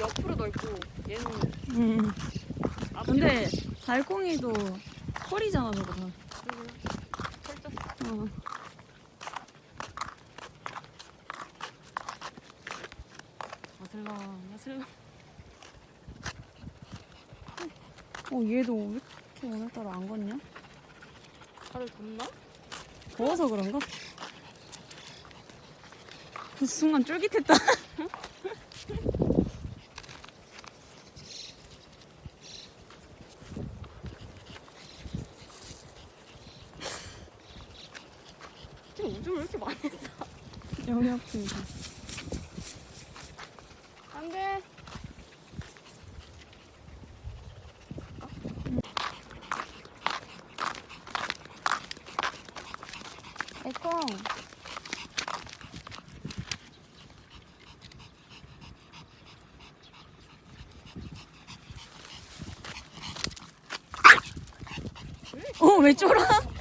옆으로 넓고 얘는 음. 앞으로 근데 달콩이도 털이잖아 저거 다. 펼쳤어. 어. 아슬라 아슬라. 어 얘도 왜 이렇게 오늘따라 안 걷냐? 다들 덥나? 더워서 그런가? 그 순간 쫄깃했다. 지금 오줌을 왜 이렇게 많이 했어? 영역주의자. 안 돼. 애콩. 어, 왜 쫄아?